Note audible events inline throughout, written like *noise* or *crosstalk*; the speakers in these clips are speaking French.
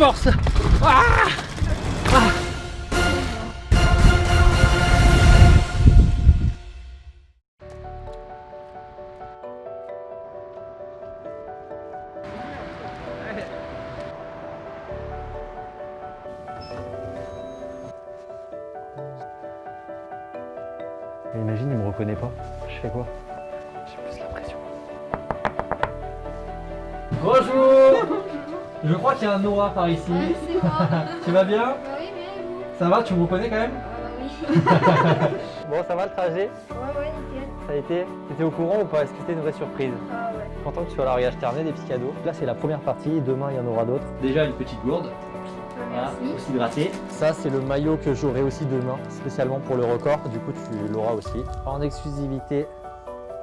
force. Ah Ah imagine, il me reconnaît pas. Je fais quoi? J'ai plus l'impression. Bonjour Je crois qu'il y a un Noah par ici. Ouais, c'est moi. *laughs* Tu vas bien Bah oui, bien vous? Ça va Tu me reconnais quand même? Ah bah oui. *laughs* Bon, ça va le trajet? Ouais, ouais, nickel. Ça a été? T'étais au courant ou pas? Est-ce que c'était une vraie surprise? Ah ouais. Content que tu sois là, regarde, je t'ai ramené des petits cadeaux. Là, c'est la première partie. Demain, il y en aura d'autres. Déjà, une petite gourde. Bah, merci. aussi hydraté. Ça, c'est le maillot que j'aurai aussi demain, spécialement pour le record. Du coup, tu l'auras aussi. En exclusivité.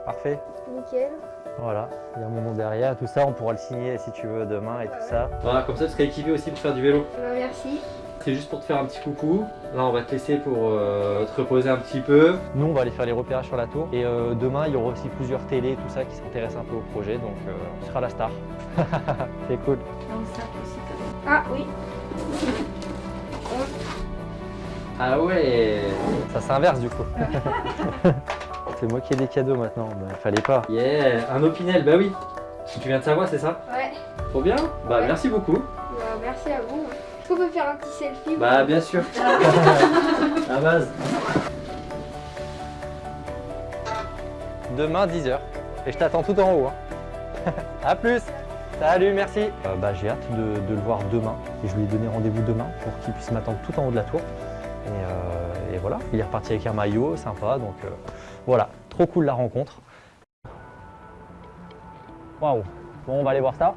Parfait. Nickel. Voilà, il y a mon nom derrière, tout ça, on pourra le signer si tu veux demain et tout ça. Voilà, comme ça tu seras équipé aussi pour faire du vélo. Bah merci. C'est juste pour te faire un petit coucou. Là, on va te laisser pour euh, te reposer un petit peu. Nous, on va aller faire les repérages sur la tour. Et euh, demain, il y aura aussi plusieurs télés, tout ça, qui s'intéressent un peu au projet. Donc, euh, tu seras la star. *laughs* C'est cool. Même. Ah oui. Ah ouais Ça s'inverse du coup. *laughs* c'est moi qui ai des cadeaux maintenant, mais fallait pas. Yeah, un opinel, bah oui. Tu viens de savoir, c'est ça Ouais. Trop bien Bah Ouais. merci beaucoup. Bah merci à vous. Est-ce qu'on peut faire un petit selfie Bah bien sûr. La *laughs* base. Demain 10h. Et je t'attends tout en haut. Hein. *laughs* A plus Salut, merci Euh, bah, J'ai hâte de, de le voir demain. Et je lui ai donné rendez-vous demain pour qu'il puisse m'attendre tout en haut de la tour. Et, euh, et voilà, il est reparti avec un maillot, sympa. Donc euh, voilà, trop cool la rencontre. Waouh Bon, on va aller voir ça.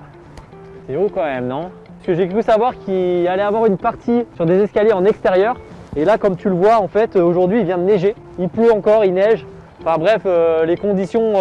C'est haut quand même, non? Parce que j'ai cru savoir qu'il allait avoir une partie sur des escaliers en extérieur. Et là, comme tu le vois, en fait, euh, aujourd'hui, il vient de neiger. Il pleut encore, il neige. Enfin bref, les conditions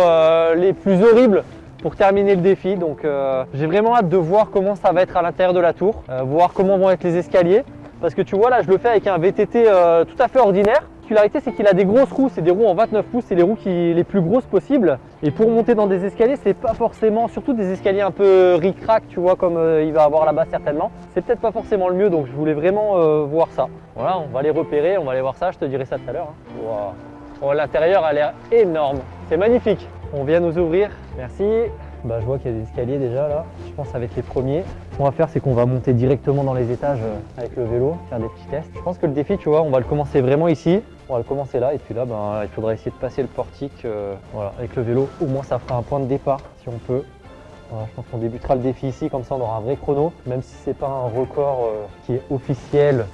les plus horribles pour terminer le défi. Donc j'ai vraiment hâte de voir comment ça va être à l'intérieur de la tour, voir comment vont être les escaliers. Parce que tu vois, là, je le fais avec un VTT euh, tout à fait ordinaire. La particularité, c'est qu'il a des grosses roues, c'est des roues en 29 pouces, c'est les roues qui, les plus grosses possibles. Et pour monter dans des escaliers, c'est pas forcément, surtout des escaliers un peu ric-rac, tu vois, comme euh, il va avoir là-bas certainement. C'est peut-être pas forcément le mieux, donc je voulais vraiment euh, voir ça. Voilà, on va les repérer, on va aller voir ça, je te dirai ça tout à l'heure. hein. Waouh. Oh, L'intérieur a l'air énorme, c'est magnifique. On vient nous ouvrir, merci. Bah, je vois qu'il y a des escaliers déjà là, je pense que les premiers. Ce qu'on va faire, c'est qu'on va monter directement dans les étages euh, avec le vélo, faire des petits tests. Je pense que le défi, tu vois, on va le commencer vraiment ici. On va le commencer là et puis là, ben, il faudra essayer de passer le portique euh, voilà, avec le vélo. Au moins, ça fera un point de départ si on peut. Je pense qu'on débutera le défi ici, comme ça on aura un vrai chrono, même si c'est pas un record euh, qui est officiel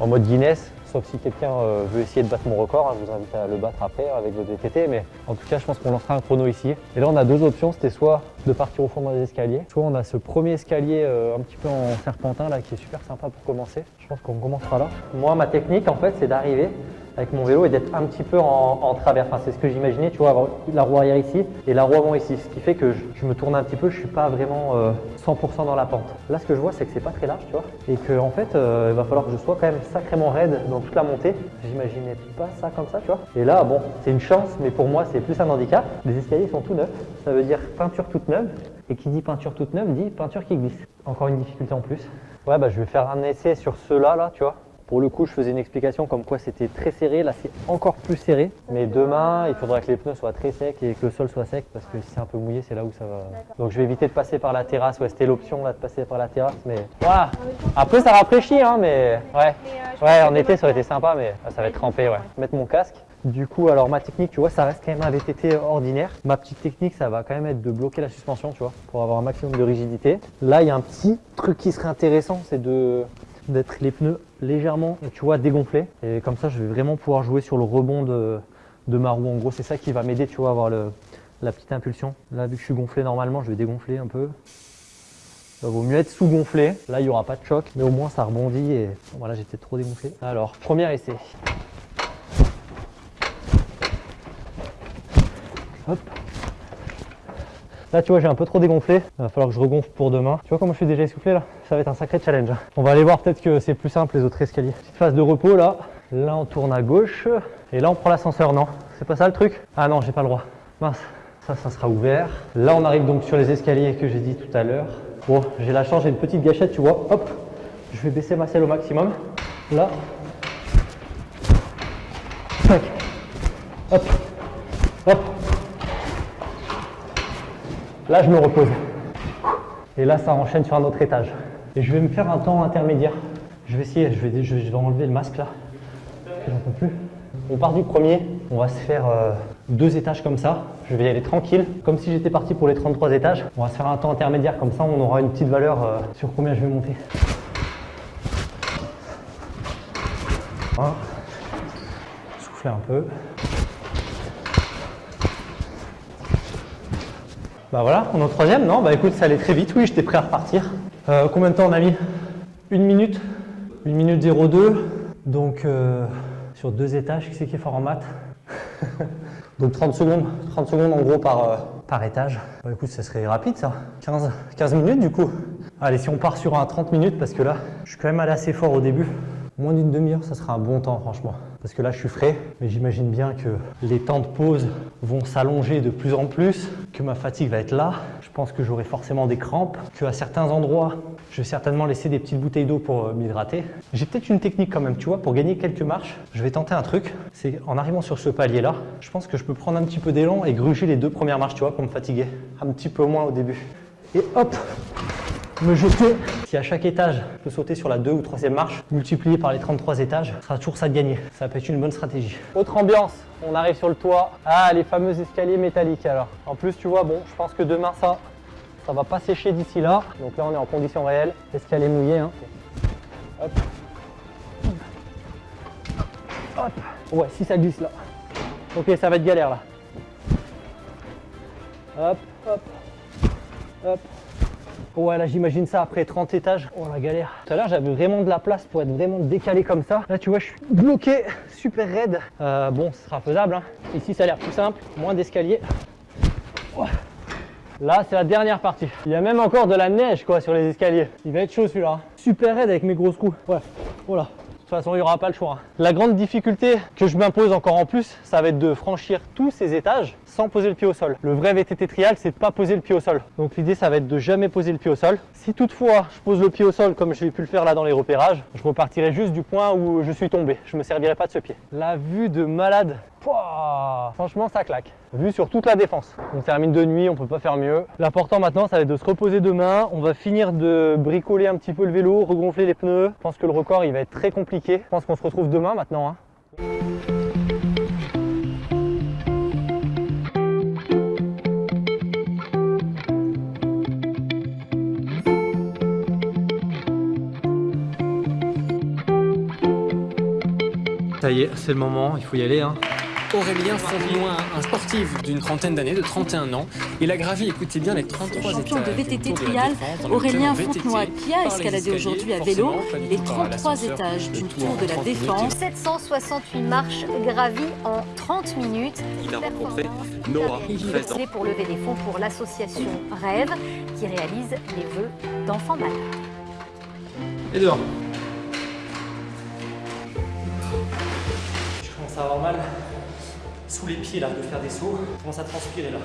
en mode Guinness, sauf si quelqu'un euh, veut essayer de battre mon record, hein, je vous invite à le battre après avec votre VTT, mais en tout cas je pense qu'on lancera un chrono ici. Et là on a deux options, c'était soit de partir au fond dans les escaliers, soit on a ce premier escalier euh, un petit peu en serpentin là qui est super sympa pour commencer. Je pense qu'on commencera là. Moi ma technique en fait c'est d'arriver avec mon vélo et d'être un petit peu en, travers. Enfin, c'est ce que j'imaginais, tu vois, avoir la roue arrière ici et la roue avant ici. Ce qui fait que je, me tourne un petit peu, je suis pas vraiment euh, 100% dans la pente. Là, ce que je vois, c'est que c'est pas très large, tu vois, et que en fait, euh, il va falloir que je sois quand même sacrément raide dans toute la montée. J'imaginais pas ça comme ça, tu vois. Et là, bon, c'est une chance, mais pour moi, c'est plus un handicap. Les escaliers sont tout neufs, ça veut dire peinture toute neuve. Et qui dit peinture toute neuve dit peinture qui glisse. Encore une difficulté en plus. Ouais, bah je vais faire un essai sur ceux-là, là, tu vois. Pour le coup, je faisais une explication comme quoi c'était très serré. Là, c'est encore plus serré. Mais demain, il faudra que les pneus soient très secs et que le sol soit sec parce que si c'est un peu mouillé, c'est là où ça va. Donc, je vais éviter de passer par la terrasse. Ouais, c'était l'option là de passer par la terrasse. Mais voilà. Après, ça rafraîchit, hein, mais ouais. Euh, Ouais, pense en été, ça aurait été sympa, mais ça va être trempé, ouais. Mettre mon casque. Du coup, alors ma technique, tu vois, ça reste quand même un VTT ordinaire. Ma petite technique, ça va quand même être de bloquer la suspension, tu vois, pour avoir un maximum de rigidité. Là, il y a un petit truc qui serait intéressant, c'est de d'être les pneus légèrement, tu vois, dégonflés. Et comme ça, je vais vraiment pouvoir jouer sur le rebond de, de ma roue. En gros, c'est ça qui va m'aider, tu vois, à avoir le, la petite impulsion. Là, vu que je suis gonflé normalement, je vais dégonfler un peu. Ça vaut mieux être sous-gonflé. Là, il n'y aura pas de choc, mais au moins ça rebondit et voilà, peut-être trop dégonflé. Alors, premier essai. Hop. Là, tu vois, j'ai un peu trop dégonflé. Il va falloir que je regonfle pour demain. Tu vois comment je suis déjà essoufflé là? Ça va être un sacré challenge. On va aller voir peut-être que c'est plus simple les autres escaliers. Petite phase de repos là. Là, on tourne à gauche. Et là, on prend l'ascenseur. Non, c'est pas ça le truc? Ah non, j'ai pas le droit. Mince. Ça, ça sera ouvert. Là, on arrive donc sur les escaliers que j'ai dit tout à l'heure. Bon, j'ai la chance, j'ai une petite gâchette, tu vois. Hop, Je vais baisser ma selle au maximum. Là. 5. Hop. Hop. Là, je me repose. Et là, ça enchaîne sur un autre étage. Et je vais me faire un temps intermédiaire. Je vais essayer, je vais, je vais enlever le masque là. J'en peux plus. On part du premier, on va se faire euh, deux étages comme ça. Je vais y aller tranquille, comme si j'étais parti pour les 33 étages. On va se faire un temps intermédiaire, comme ça on aura une petite valeur euh, sur combien je vais monter. Voilà. Souffler un peu. Bah voilà, on est au troisième, non? Bah écoute, ça allait très vite, oui, j'étais prêt à repartir. Euh, combien de temps on a mis Une minute Une minute 02. Donc euh, sur deux étages, qui c'est qui est fort en maths? *laughs* Donc 30 secondes, 30 secondes en gros par, euh, par étage. Bah écoute, ça serait rapide ça. 15, 15 minutes du coup. Allez, si on part sur un 30 minutes, parce que là, je suis quand même allé assez fort au début. Moins d'une demi-heure, ça sera un bon temps franchement. Parce que là, je suis frais, mais j'imagine bien que les temps de pause vont s'allonger de plus en plus, que ma fatigue va être là. Je pense que j'aurai forcément des crampes, qu'à certains endroits, je vais certainement laisser des petites bouteilles d'eau pour euh, m'hydrater. J'ai peut-être une technique quand même, tu vois, pour gagner quelques marches. Je vais tenter un truc, c'est en arrivant sur ce palier-là, je pense que je peux prendre un petit peu d'élan et gruger les deux premières marches, tu vois, pour me fatiguer. Un petit peu moins au début. Et hop me jeter. Si à chaque étage, je peux sauter sur la 2 ou 3 marche, multiplié par les 33 étages, ça sera toujours ça de gagner. Ça peut être une bonne stratégie. Autre ambiance, on arrive sur le toit. Ah, les fameux escaliers métalliques alors. En plus, tu vois, bon, je pense que demain, ça, ça va pas sécher d'ici là. Donc là, on est en conditions réelles. Escalier mouillé. Hein. Hop. Hop. Ouais, si ça glisse là. Ok, ça va être galère là. Hop, hop, hop. Ouais, là j'imagine ça après 30 étages. Oh la galère. Tout à l'heure j'avais vraiment de la place pour être vraiment décalé comme ça. Là tu vois, je suis bloqué, super raide. Euh, bon, ce sera faisable. Hein. Ici ça a l'air plus simple, moins d'escalier. Là c'est la dernière partie. Il y a même encore de la neige quoi sur les escaliers. Il va être chaud celui-là. Super raide avec mes grosses roues. Ouais, voilà. De toute façon, il n'y aura pas le choix. hein. La grande difficulté que je m'impose encore en plus, ça va être de franchir tous ces étages sans poser le pied au sol. Le vrai VTT trial, c'est de pas poser le pied au sol. Donc l'idée, ça va être de jamais poser le pied au sol. Si toutefois, je pose le pied au sol comme j'ai pu le faire là dans les repérages, je repartirai juste du point où je suis tombé. Je me servirai pas de ce pied. La vue de malade, franchement, ça claque. Vue sur toute la défense. On termine de nuit, on peut pas faire mieux. L'important maintenant, ça va être de se reposer demain. On va finir de bricoler un petit peu le vélo, regonfler les pneus. Je pense que le record, il va être très compliqué. Je pense qu'on se retrouve demain maintenant. hein. Ça y est, c'est le moment, il faut y aller. Hein. Aurélien Fontenoy, un sportif d'une trentaine d'années, de 31 ans. Il a gravi, écoutez bien, les 33 Champion de étages du VTT trial, Aurélien. Fontenoy, qui a escaladé aujourd'hui à vélo les par 33 l'ascenseur, étages tout tour de la 30 minutes. Défense. 768 marches gravies en 30 minutes. Il a rencontré Performance Nora, Il 13 ans. est pour lever des fonds pour l'association Rêve qui réalise les vœux d'enfants malades. Et dehors. Commence à avoir mal sous les pieds là, de faire des sauts. Je commence à transpirer là.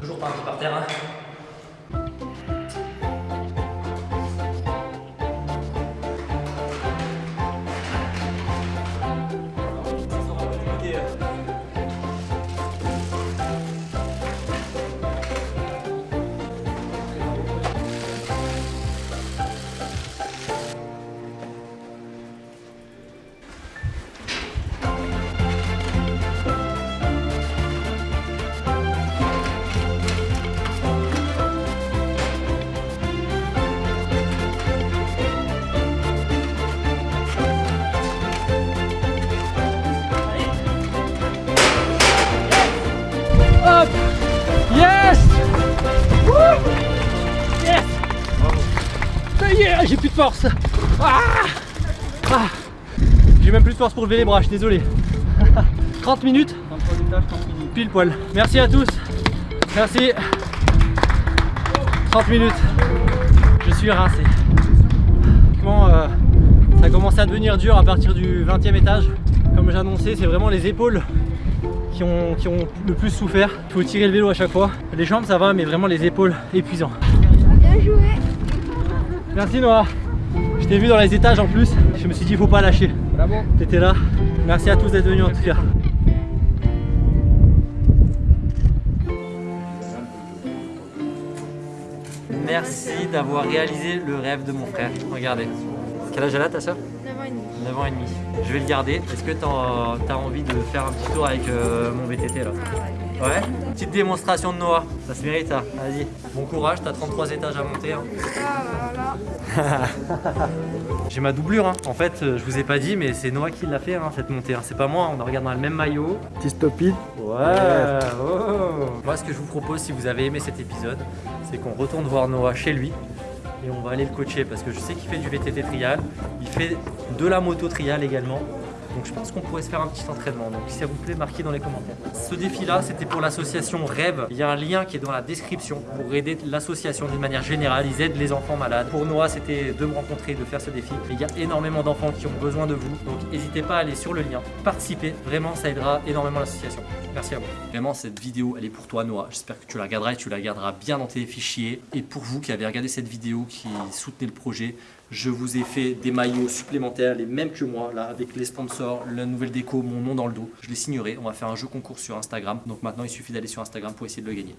Toujours pas un pied par terre. hein. Force Ah Ah J'ai même plus de force pour lever les bras, je suis désolé. *laughs* 30 minutes Pile poil. Merci à tous. Merci. 30 minutes. Je suis rincé. Franchement, euh, ça a commencé à devenir dur à partir du 20e étage. Comme j'ai annoncé, c'est vraiment les épaules qui ont, qui ont le plus souffert. Il faut tirer le vélo à chaque fois. Les jambes ça va, mais vraiment les épaules épuisant. Bien joué. Merci Noah. Je t'ai vu dans les étages en plus. Je me suis dit faut pas lâcher. Bravo. T'étais là. Merci à tous d'être venus en tout cas. Merci d'avoir réalisé le rêve de mon frère. Regardez. Quel âge elle a ta soeur 9 ans et demi. 9 ans et demi. Je vais le garder. Est-ce que t'as as envie de faire un petit tour avec euh, mon VTT là? Ouais Petite démonstration de Noah. Ça se mérite ça. Vas-y. Bon courage, t'as 33 étages à monter. hein. *laughs* J'ai ma doublure, hein. en fait, euh, je vous ai pas dit, mais c'est Noah qui l'a fait, hein, cette montée. hein. C'est pas moi, on regarde dans le même maillot. Petit stoppie. Ouais, oh. Moi, ce que je vous propose, si vous avez aimé cet épisode, c'est qu'on retourne voir Noah chez lui et on va aller le coacher parce que je sais qu'il fait du VTT trial, il fait de la moto trial également. Donc je pense qu'on pourrait se faire un petit entraînement. Donc s'il vous plaît, marquez dans les commentaires. Ce défi-là, c'était pour l'association Rêve. Il y a un lien qui est dans la description pour aider l'association d'une manière générale. Ils aident les enfants malades. Pour Noah, c'était de me rencontrer, de faire ce défi. Il y a énormément d'enfants qui ont besoin de vous. Donc n'hésitez pas à aller sur le lien, participer. Vraiment, ça aidera énormément l'association. Merci à vous. Vraiment, cette vidéo, elle est pour toi, Noah. J'espère que tu la regarderas et tu la garderas bien dans tes fichiers. Et pour vous qui avez regardé cette vidéo, qui soutenez le projet, je vous ai fait des maillots supplémentaires, les mêmes que moi, là, avec les sponsors, la nouvelle déco, mon nom dans le dos. Je les signerai. On va faire un jeu concours sur Instagram. Donc maintenant, il suffit d'aller sur Instagram pour essayer de le gagner.